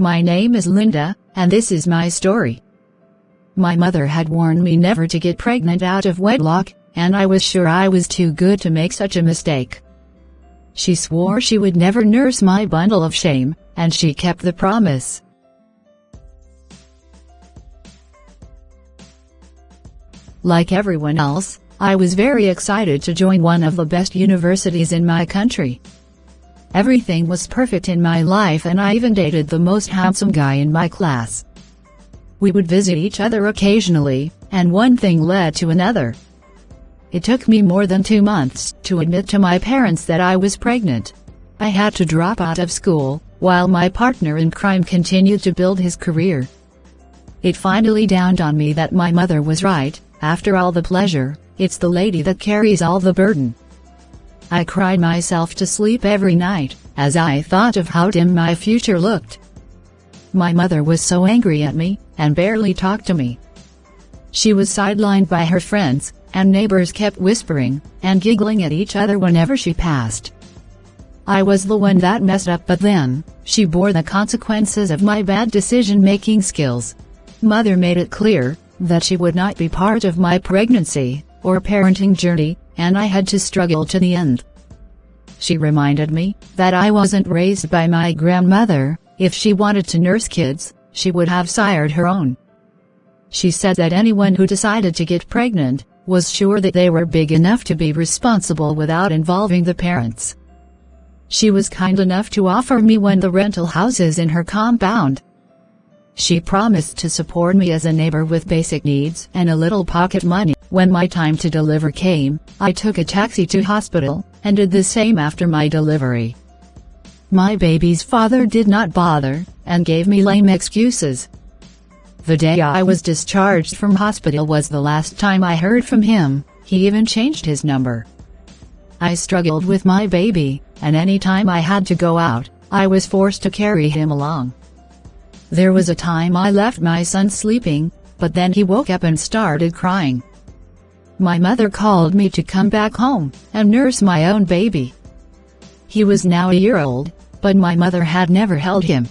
My name is Linda, and this is my story. My mother had warned me never to get pregnant out of wedlock, and I was sure I was too good to make such a mistake. She swore she would never nurse my bundle of shame, and she kept the promise. Like everyone else, I was very excited to join one of the best universities in my country. Everything was perfect in my life and I even dated the most handsome guy in my class. We would visit each other occasionally, and one thing led to another. It took me more than two months to admit to my parents that I was pregnant. I had to drop out of school, while my partner in crime continued to build his career. It finally dawned on me that my mother was right, after all the pleasure, it's the lady that carries all the burden. I cried myself to sleep every night, as I thought of how dim my future looked. My mother was so angry at me, and barely talked to me. She was sidelined by her friends, and neighbors kept whispering, and giggling at each other whenever she passed. I was the one that messed up but then, she bore the consequences of my bad decision-making skills. Mother made it clear, that she would not be part of my pregnancy, or parenting journey, and I had to struggle to the end. She reminded me, that I wasn't raised by my grandmother, if she wanted to nurse kids, she would have sired her own. She said that anyone who decided to get pregnant, was sure that they were big enough to be responsible without involving the parents. She was kind enough to offer me one of the rental houses in her compound, she promised to support me as a neighbor with basic needs and a little pocket money. When my time to deliver came, I took a taxi to hospital, and did the same after my delivery. My baby's father did not bother, and gave me lame excuses. The day I was discharged from hospital was the last time I heard from him, he even changed his number. I struggled with my baby, and any time I had to go out, I was forced to carry him along. There was a time I left my son sleeping, but then he woke up and started crying. My mother called me to come back home, and nurse my own baby. He was now a year old, but my mother had never held him.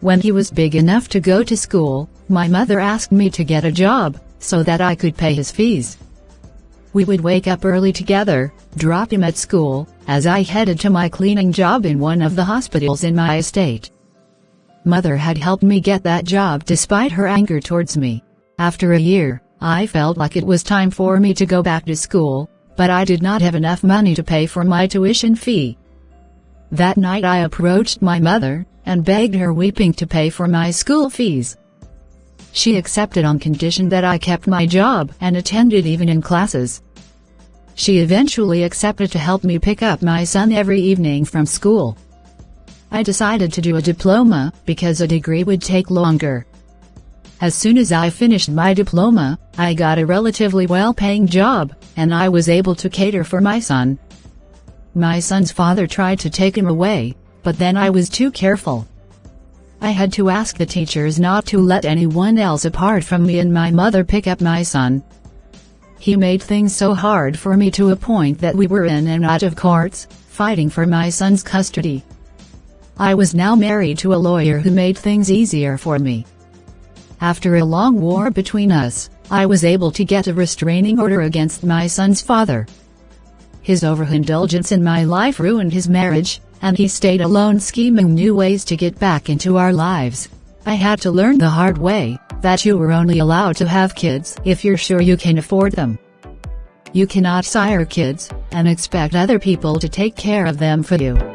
When he was big enough to go to school, my mother asked me to get a job, so that I could pay his fees. We would wake up early together, drop him at school, as I headed to my cleaning job in one of the hospitals in my estate. Mother had helped me get that job despite her anger towards me. After a year, I felt like it was time for me to go back to school, but I did not have enough money to pay for my tuition fee. That night I approached my mother, and begged her weeping to pay for my school fees. She accepted on condition that I kept my job and attended evening classes. She eventually accepted to help me pick up my son every evening from school. I decided to do a diploma, because a degree would take longer. As soon as I finished my diploma, I got a relatively well-paying job, and I was able to cater for my son. My son's father tried to take him away, but then I was too careful. I had to ask the teachers not to let anyone else apart from me and my mother pick up my son. He made things so hard for me to a point that we were in and out of courts, fighting for my son's custody. I was now married to a lawyer who made things easier for me. After a long war between us, I was able to get a restraining order against my son's father. His overindulgence in my life ruined his marriage, and he stayed alone scheming new ways to get back into our lives. I had to learn the hard way, that you were only allowed to have kids if you're sure you can afford them. You cannot sire kids, and expect other people to take care of them for you.